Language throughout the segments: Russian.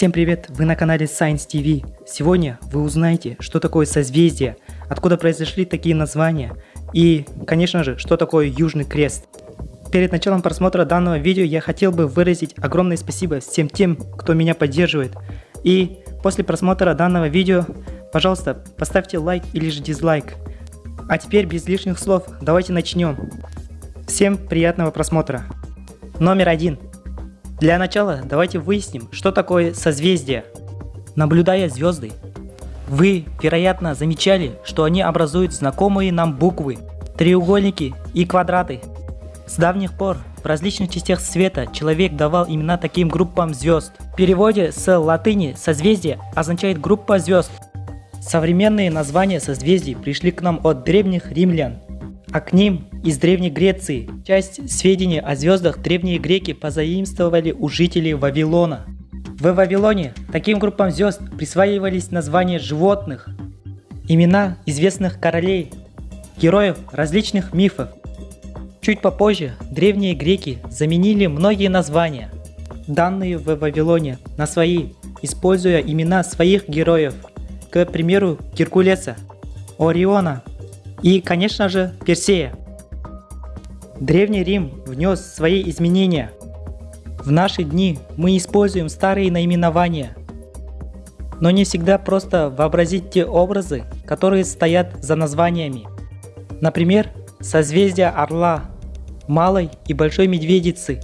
Всем привет! Вы на канале Science TV. Сегодня вы узнаете, что такое созвездие, откуда произошли такие названия и, конечно же, что такое Южный Крест. Перед началом просмотра данного видео я хотел бы выразить огромное спасибо всем тем, кто меня поддерживает. И после просмотра данного видео, пожалуйста, поставьте лайк или же дизлайк. А теперь без лишних слов, давайте начнем. Всем приятного просмотра. Номер один. Для начала давайте выясним, что такое созвездие. Наблюдая звезды, вы, вероятно, замечали, что они образуют знакомые нам буквы, треугольники и квадраты. С давних пор в различных частях света человек давал имена таким группам звезд. В переводе с латыни созвездие означает группа звезд. Современные названия созвездий пришли к нам от древних римлян, а к ним из Древней Греции. Часть сведений о звездах древние греки позаимствовали у жителей Вавилона. В Вавилоне таким группам звезд присваивались названия животных, имена известных королей, героев различных мифов. Чуть попозже древние греки заменили многие названия, данные в Вавилоне, на свои, используя имена своих героев, к примеру Геркулеса, Ориона и, конечно же, Персея. Древний Рим внес свои изменения. В наши дни мы используем старые наименования, но не всегда просто вообразить те образы, которые стоят за названиями. Например, созвездие Орла, Малой и Большой Медведицы,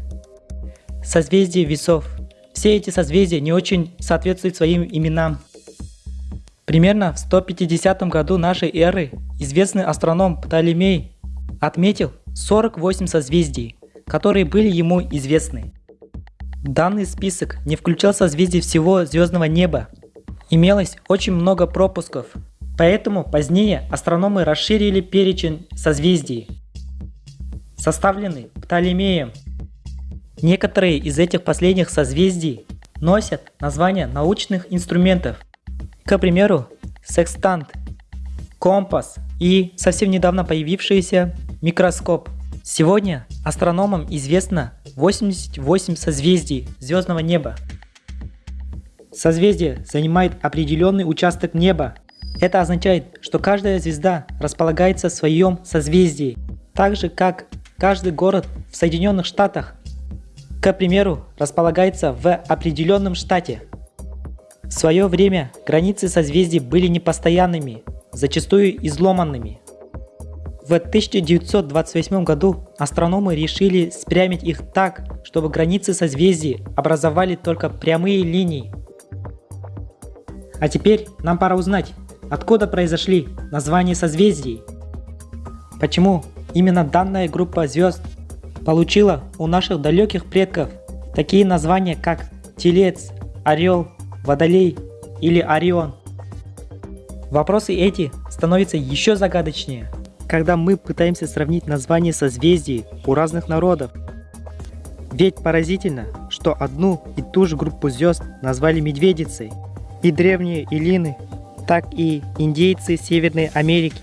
созвездие Весов. Все эти созвездия не очень соответствуют своим именам. Примерно в 150 году нашей эры известный астроном Птолемей отметил 48 созвездий, которые были ему известны. Данный список не включал созвездий всего звездного неба. Имелось очень много пропусков, поэтому позднее астрономы расширили перечень созвездий, составленный Птолемеем. Некоторые из этих последних созвездий носят названия научных инструментов. К примеру, секстант, компас и совсем недавно появившийся микроскоп. Сегодня астрономам известно 88 созвездий звездного неба. Созвездие занимает определенный участок неба. Это означает, что каждая звезда располагается в своем созвездии, так же как каждый город в Соединенных Штатах, к примеру, располагается в определенном штате. В свое время границы созвездий были непостоянными, зачастую изломанными. В 1928 году астрономы решили спрямить их так, чтобы границы созвездий образовали только прямые линии. А теперь нам пора узнать, откуда произошли названия созвездий. Почему именно данная группа звезд получила у наших далеких предков такие названия как Телец, Орел, Водолей или Орион. Вопросы эти становятся еще загадочнее, когда мы пытаемся сравнить названия созвездий у разных народов. Ведь поразительно, что одну и ту же группу звезд назвали медведицей, и древние Илины, так и индейцы Северной Америки.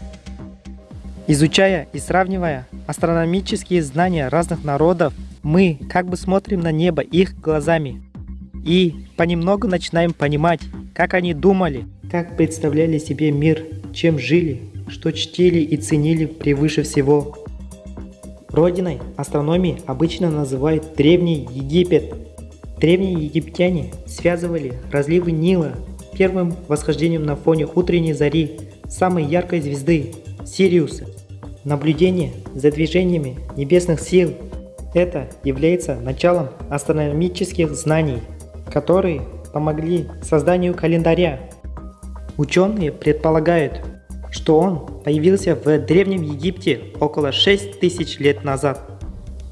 Изучая и сравнивая астрономические знания разных народов, мы как бы смотрим на небо их глазами и понемногу начинаем понимать, как они думали, как представляли себе мир, чем жили, что чтили и ценили превыше всего. Родиной астрономии обычно называют Древний Египет. Древние египтяне связывали разливы Нила первым восхождением на фоне утренней зари самой яркой звезды Сириуса. Наблюдение за движениями небесных сил – это является началом астрономических знаний – которые помогли созданию календаря. Ученые предполагают, что он появился в Древнем Египте около 6000 лет назад.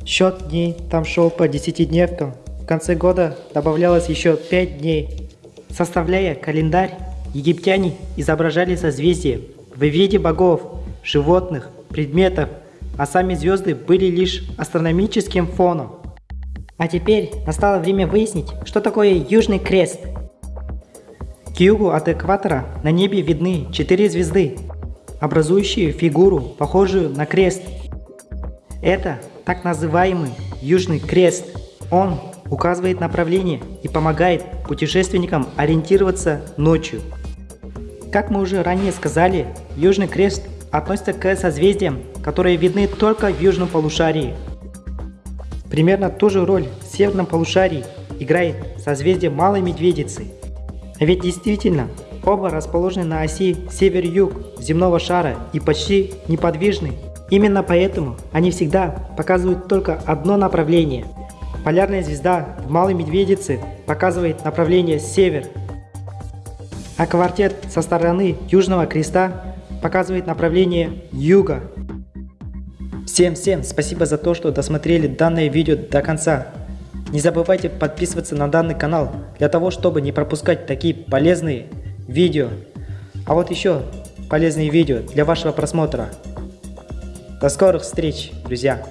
Счет дней там шел по десятидневкам, в конце года добавлялось еще 5 дней. Составляя календарь, египтяне изображали созвездия в виде богов, животных, предметов, а сами звезды были лишь астрономическим фоном. А теперь настало время выяснить, что такое Южный Крест. К югу от экватора на небе видны четыре звезды, образующие фигуру, похожую на крест. Это так называемый Южный Крест. Он указывает направление и помогает путешественникам ориентироваться ночью. Как мы уже ранее сказали, Южный Крест относится к созвездиям, которые видны только в южном полушарии. Примерно ту же роль в северном полушарии играет созвездие Малой Медведицы. Ведь действительно, оба расположены на оси север-юг земного шара и почти неподвижны. Именно поэтому они всегда показывают только одно направление. Полярная звезда в Малой Медведице показывает направление север, а квартет со стороны Южного Креста показывает направление юга. Всем-всем спасибо за то, что досмотрели данное видео до конца. Не забывайте подписываться на данный канал, для того, чтобы не пропускать такие полезные видео. А вот еще полезные видео для вашего просмотра. До скорых встреч, друзья!